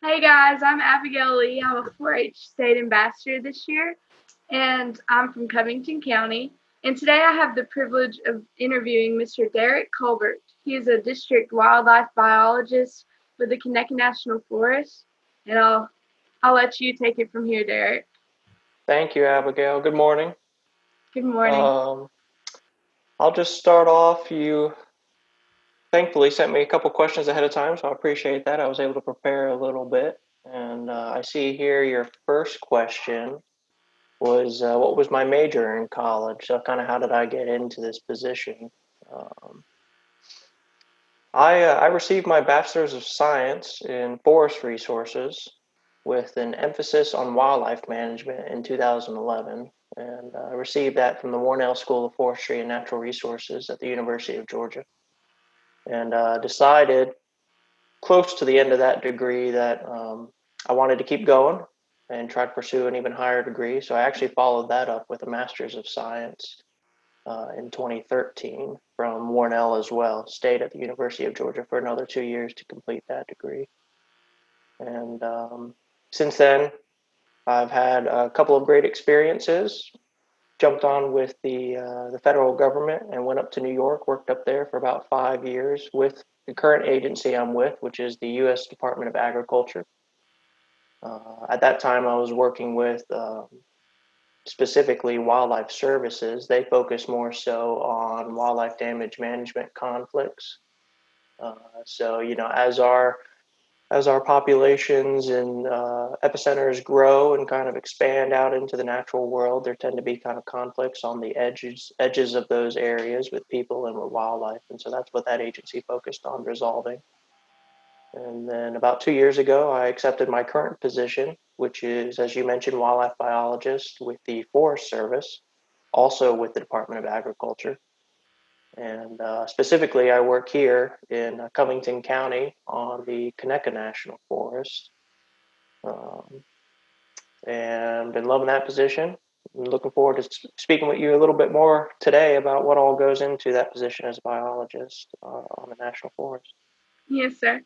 Hey guys, I'm Abigail Lee. I'm a 4 H state ambassador this year, and I'm from Covington County. And today I have the privilege of interviewing Mr. Derek Colbert. He is a district wildlife biologist with the Conecuh National Forest. And I'll, I'll let you take it from here, Derek. Thank you, Abigail. Good morning. Good morning. Um, I'll just start off. You thankfully sent me a couple questions ahead of time, so I appreciate that. I was able to prepare a little bit. And uh, I see here your first question was uh, what was my major in college? So, kind of how did I get into this position? Um, I, uh, I received my Bachelor's of Science in Forest Resources with an emphasis on wildlife management in 2011. And I received that from the Warnell School of Forestry and Natural Resources at the University of Georgia and uh, decided close to the end of that degree that um, I wanted to keep going and try to pursue an even higher degree. So I actually followed that up with a Master's of Science uh, in 2013 from Warnell as well. Stayed at the University of Georgia for another two years to complete that degree. And um, since then, I've had a couple of great experiences jumped on with the uh, the federal government and went up to New York. Worked up there for about five years with the current agency I'm with, which is the U.S. Department of Agriculture. Uh, at that time, I was working with um, specifically wildlife services. They focus more so on wildlife damage management conflicts. Uh, so, you know, as our as our populations and uh, epicenters grow and kind of expand out into the natural world, there tend to be kind of conflicts on the edges edges of those areas with people and with wildlife, and so that's what that agency focused on resolving. And then about two years ago, I accepted my current position, which is, as you mentioned, wildlife biologist with the Forest Service, also with the Department of Agriculture. And uh, specifically, I work here in uh, Covington County on the Conecuh National Forest. Um, and been loving that position. I'm looking forward to speaking with you a little bit more today about what all goes into that position as a biologist uh, on the National Forest. Yes, sir.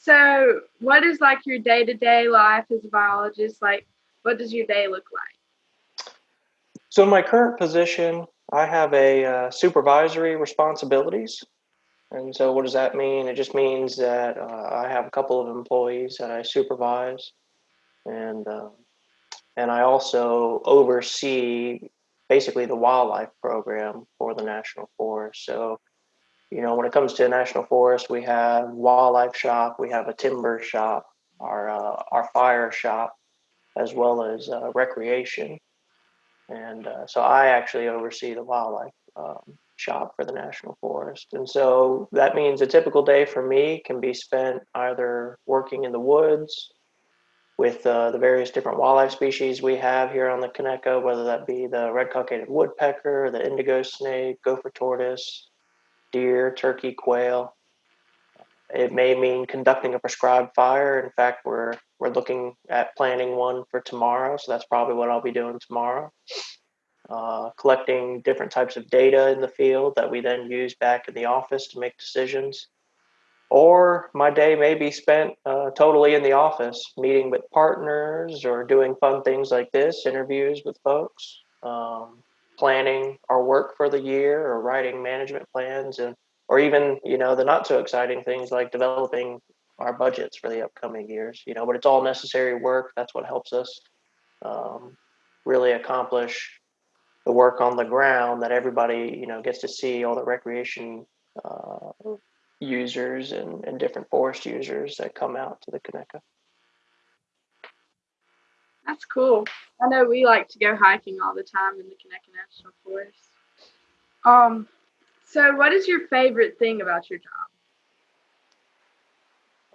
So, what is like your day to day life as a biologist? Like, what does your day look like? So, my current position, I have a uh, supervisory responsibilities. And so, what does that mean? It just means that uh, I have a couple of employees that I supervise, and uh, and I also oversee basically the wildlife program for the national forest. So, you know, when it comes to national forest, we have wildlife shop, we have a timber shop, our uh, our fire shop, as well as uh, recreation. And uh, so I actually oversee the wildlife um, shop for the National Forest. And so that means a typical day for me can be spent either working in the woods with uh, the various different wildlife species we have here on the Conecuh, whether that be the red cockaded woodpecker, the indigo snake, gopher tortoise, deer, turkey, quail. It may mean conducting a prescribed fire. In fact, we're we're looking at planning one for tomorrow, so that's probably what I'll be doing tomorrow. Uh, collecting different types of data in the field that we then use back in the office to make decisions. Or my day may be spent uh, totally in the office, meeting with partners or doing fun things like this, interviews with folks, um, planning our work for the year or writing management plans and or even you know the not so exciting things like developing our budgets for the upcoming years you know but it's all necessary work that's what helps us um, really accomplish the work on the ground that everybody you know gets to see all the recreation uh, users and, and different forest users that come out to the Conecuh. That's cool. I know we like to go hiking all the time in the Conecuh National Forest. Um, so what is your favorite thing about your job?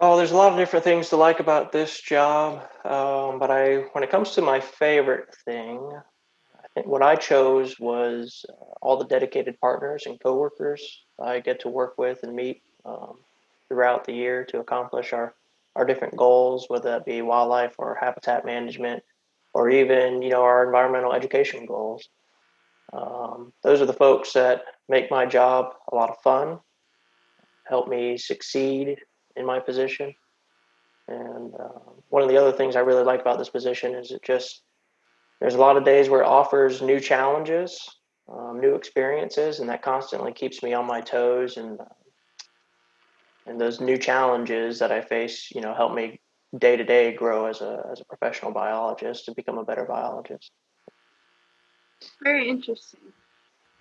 Oh, there's a lot of different things to like about this job, um, but I, when it comes to my favorite thing, I think what I chose was uh, all the dedicated partners and coworkers I get to work with and meet um, throughout the year to accomplish our our different goals, whether that be wildlife or habitat management, or even you know our environmental education goals. Um, those are the folks that make my job a lot of fun, help me succeed in my position. And uh, one of the other things I really like about this position is it just there's a lot of days where it offers new challenges, um, new experiences, and that constantly keeps me on my toes. And uh, and those new challenges that I face, you know, help me day to day grow as a as a professional biologist to become a better biologist. Very interesting.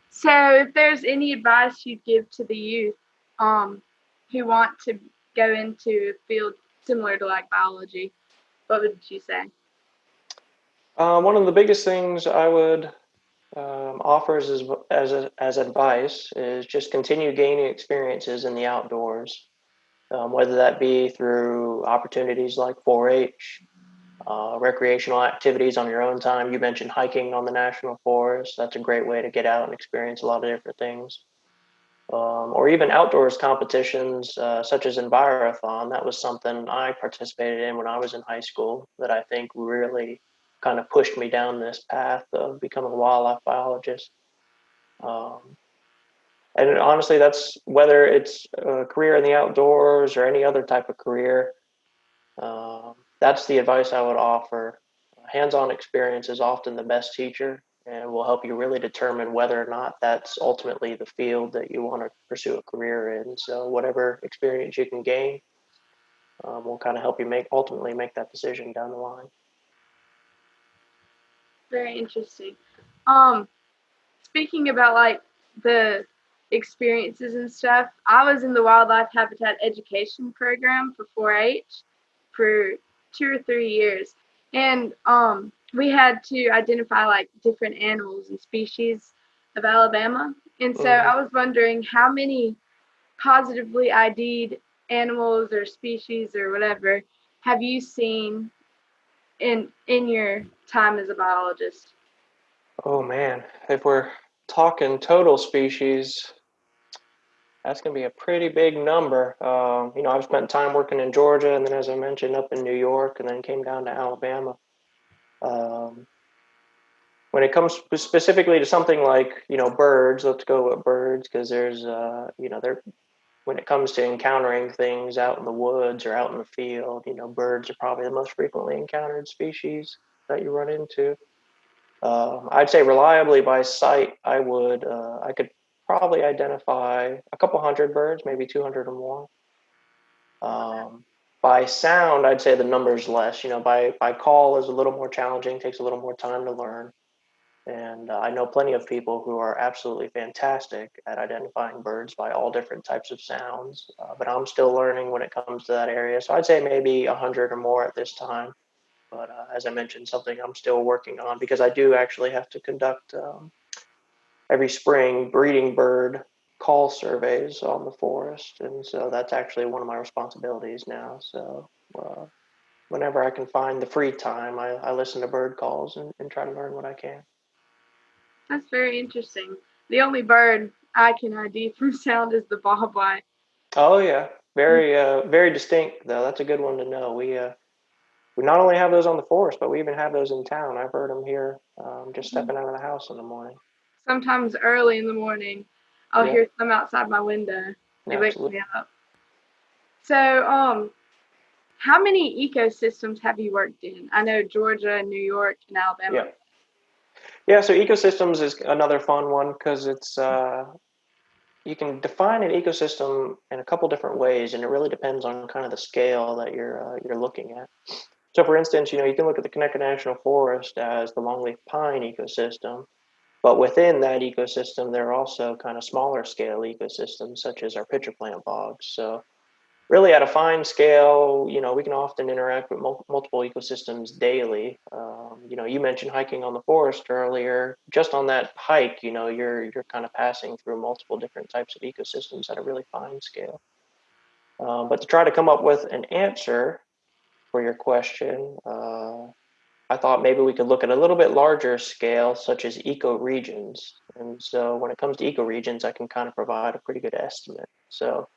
So, if there's any advice you'd give to the youth um, who want to go into a field similar to like biology, what would you say? Uh, one of the biggest things I would um, as as as advice is just continue gaining experiences in the outdoors, um, whether that be through opportunities like 4-H, uh, recreational activities on your own time. You mentioned hiking on the national forest. That's a great way to get out and experience a lot of different things. Um, or even outdoors competitions uh, such as Envirothon. That was something I participated in when I was in high school that I think really kind of pushed me down this path of becoming a wildlife biologist. Um, and honestly, that's whether it's a career in the outdoors or any other type of career. Um, that's the advice I would offer. Hands-on experience is often the best teacher and will help you really determine whether or not that's ultimately the field that you want to pursue a career in. So whatever experience you can gain um, will kind of help you make ultimately make that decision down the line. Very interesting. Um, speaking about like the experiences and stuff, I was in the wildlife habitat education program for 4-H for two or three years, and um, we had to identify like different animals and species of Alabama. And so mm-hmm. I was wondering how many positively ID'd animals or species or whatever have you seen in in your time as a biologist? Oh man, if we're talking total species, that's going to be a pretty big number. Um, you know, I've spent time working in Georgia, and then, as I mentioned, up in New York, and then came down to Alabama. Um, when it comes specifically to something like you know birds, let's go with birds because there's uh, you know there when it comes to encountering things out in the woods or out in the field, you know birds are probably the most frequently encountered species that you run into. Um, I'd say reliably by sight, I would uh, I could probably identify a couple hundred birds, maybe 200 or more. Um, by sound, I'd say the number's less. You know, by by call is a little more challenging, takes a little more time to learn. And uh, I know plenty of people who are absolutely fantastic at identifying birds by all different types of sounds. Uh, but I'm still learning when it comes to that area. So I'd say maybe 100 or more at this time. But uh, as I mentioned, something I'm still working on because I do actually have to conduct um, every spring breeding bird call surveys on the forest, and so that's actually one of my responsibilities now. So uh, whenever I can find the free time, I, I listen to bird calls and, and try to learn what I can. That's very interesting. The only bird I can ID from sound is the bobwhite. Oh yeah, very uh, very distinct though. That's a good one to know. We uh, we not only have those on the forest, but we even have those in town. I've heard them here, um, just mm-hmm. stepping out of the house in the morning sometimes early in the morning, I'll yeah. hear them outside my window. They wake me up. So, um, how many ecosystems have you worked in? I know Georgia, New York, and Alabama. Yeah. Yeah, so ecosystems is another fun one because it's uh, you can define an ecosystem in a couple different ways, and it really depends on kind of the scale that you're uh, you're looking at. So, for instance, you know you can look at the Conecuh National Forest as the longleaf pine ecosystem, but within that ecosystem, there are also kind of smaller scale ecosystems, such as our pitcher plant bogs. So, really, at a fine scale, you know, we can often interact with mul- multiple ecosystems daily. Um, you know, you mentioned hiking on the forest earlier. Just on that hike, you know, you're you're kind of passing through multiple different types of ecosystems at a really fine scale. Um, but to try to come up with an answer for your question, uh, I thought maybe we could look at a little bit larger scale, such as ecoregions. And so when it comes to ecoregions, I can kind of provide a pretty good estimate. So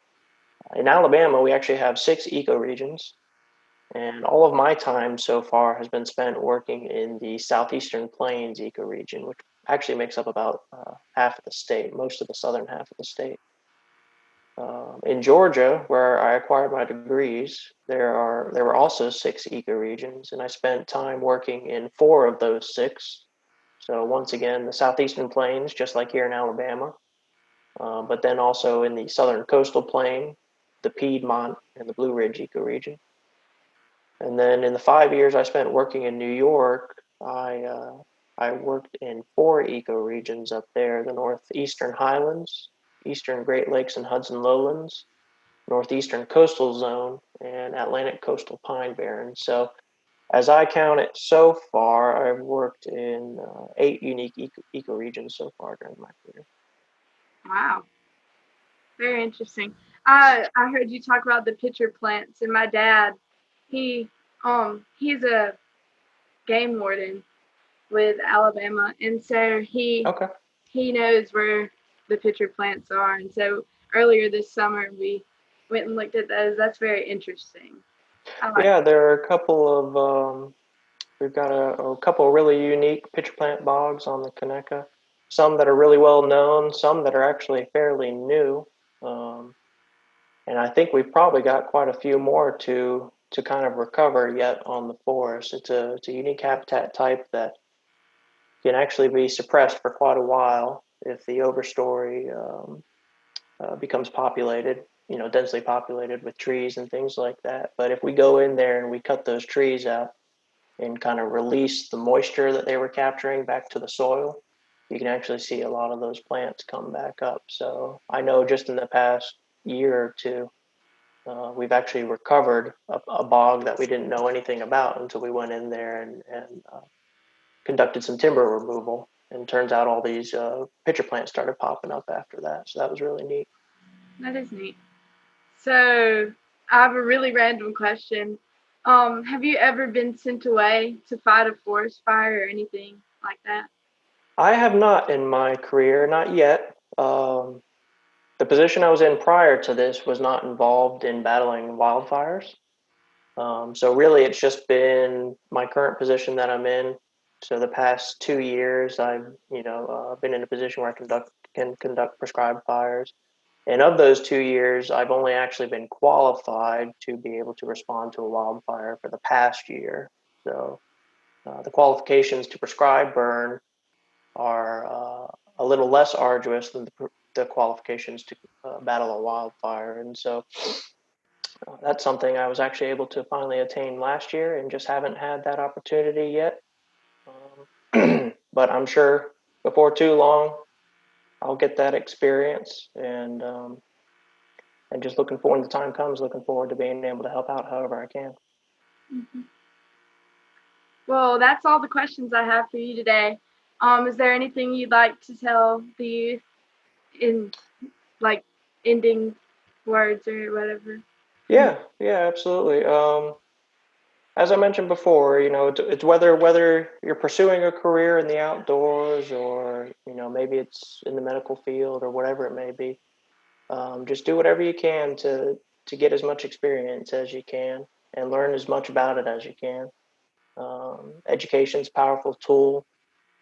uh, in Alabama, we actually have six ecoregions. And all of my time so far has been spent working in the Southeastern Plains ecoregion, which actually makes up about uh, half of the state, most of the southern half of the state. Um, in Georgia, where I acquired my degrees, there are there were also six ecoregions, and I spent time working in four of those six. So once again, the southeastern plains, just like here in Alabama, uh, but then also in the southern coastal plain, the Piedmont, and the Blue Ridge ecoregion. And then in the five years I spent working in New York, I uh, I worked in four ecoregions up there: the northeastern highlands, eastern Great Lakes and Hudson lowlands, northeastern coastal zone, and Atlantic coastal pine barrens. So, as I count it so far, I've worked in uh, eight unique eco- ecoregions so far during my career. Wow. Very interesting. I I heard you talk about the pitcher plants, and my dad, he um he's a game warden with Alabama, and so he Okay. he knows where the pitcher plants are. And so earlier this summer we went and looked at those. That's very interesting. Like Yeah, there are a couple of um, we've got a, a couple of really unique pitcher plant bogs on the Conecuh. Some that are really well known, some that are actually fairly new, um, and I think we've probably got quite a few more to to kind of recover yet on the forest. It's a it's a unique habitat type that can actually be suppressed for quite a while if the overstory um, uh, becomes populated, you know, densely populated with trees and things like that. But if we go in there and we cut those trees out and kind of release the moisture that they were capturing back to the soil, you can actually see a lot of those plants come back up. So I know just in the past year or two, uh, we've actually recovered a, a, bog that we didn't know anything about until we went in there and, and uh, conducted some timber removal. And turns out all these uh, pitcher plants started popping up after that. So that was really neat. That is neat. So I have a really random question. Um, have you ever been sent away to fight a forest fire or anything like that? I have not in my career, not yet. Um, the position I was in prior to this was not involved in battling wildfires. Um, so really, it's just been my current position that I'm in. So the past two years, I've you know uh, been in a position where I conduct can conduct prescribed fires. And of those two years, I've only actually been qualified to be able to respond to a wildfire for the past year. So uh, the qualifications to prescribe burn are uh, a little less arduous than the, the qualifications to uh, battle a wildfire. And so uh, that's something I was actually able to finally attain last year and just haven't had that opportunity yet. But I'm sure before too long, I'll get that experience and um, and just looking forward when the time comes, looking forward to being able to help out however I can. Mm-hmm. Well, that's all the questions I have for you today. Um, is there anything you'd like to tell the youth in like ending words or whatever? Yeah, yeah, absolutely. Um, as I mentioned before, you know, it's, it's, whether whether you're pursuing a career in the outdoors or you know maybe it's in the medical field or whatever it may be. Um, just do whatever you can to to get as much experience as you can and learn as much about it as you can. Um, education's a powerful tool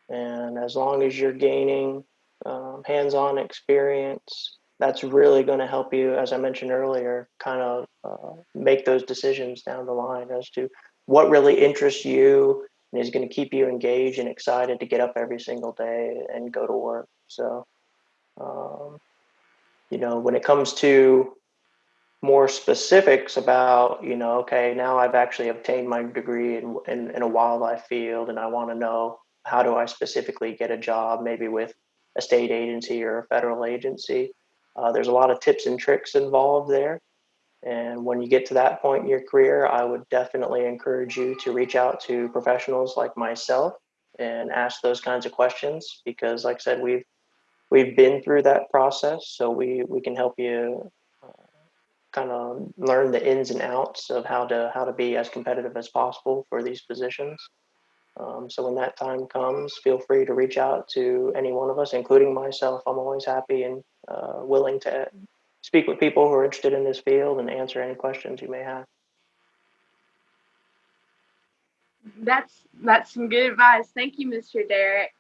and as long as you're gaining um, hands on experience, that's really going to help you, as I mentioned earlier, kind of uh, make those decisions down the line as to what really interests you and is going to keep you engaged and excited to get up every single day and go to work. So, um, you know, when it comes to more specifics about, you know, okay, now I've actually obtained my degree in, in, in a wildlife field and I want to know how do I specifically get a job, maybe with a state agency or a federal agency. Uh, there's a lot of tips and tricks involved there. And when you get to that point in your career, I would definitely encourage you to reach out to professionals like myself and ask those kinds of questions because, like I said, we've we've been through that process, so we we can help you uh, kind of learn the ins and outs of how to how to be as competitive as possible for these positions. Um, so when that time comes, feel free to reach out to any one of us, including myself. I'm always happy and uh, willing to speak with people who are interested in this field and answer any questions you may have. That's that's some good advice. Thank you, Mr. Derek.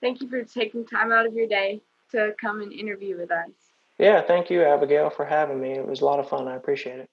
Thank you for taking time out of your day to come and interview with us. Yeah, thank you, Abigail, for having me. It was a lot of fun. I appreciate it.